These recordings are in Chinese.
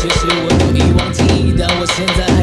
其实我都已忘记，但我现在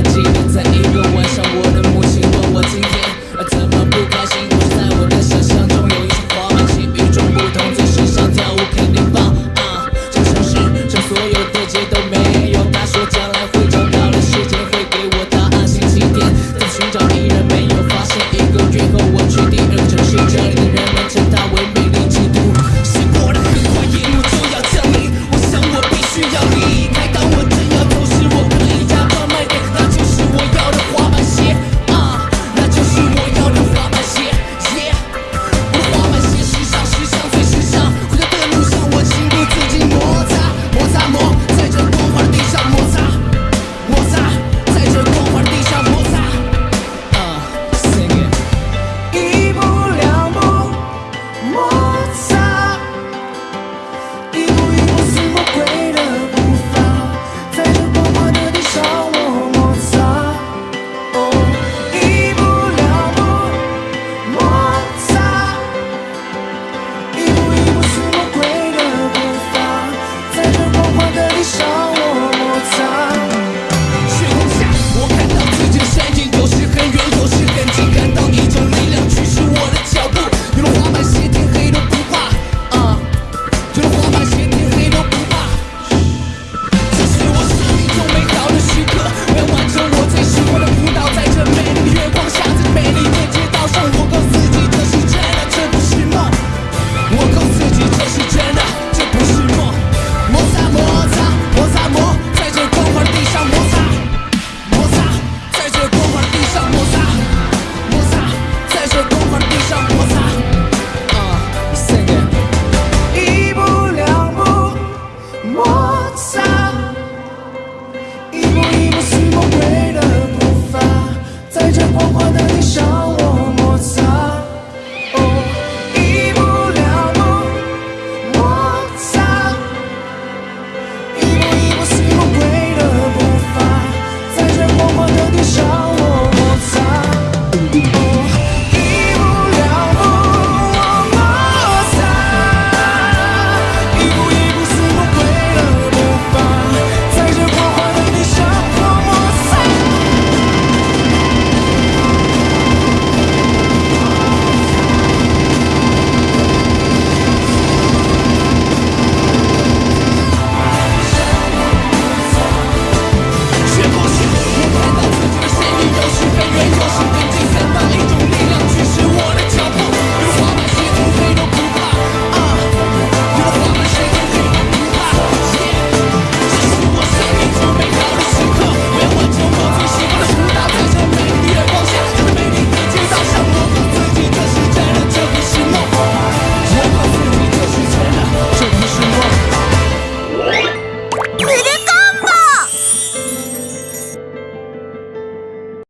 一步一步似魔鬼的步伐，在这光滑的地上。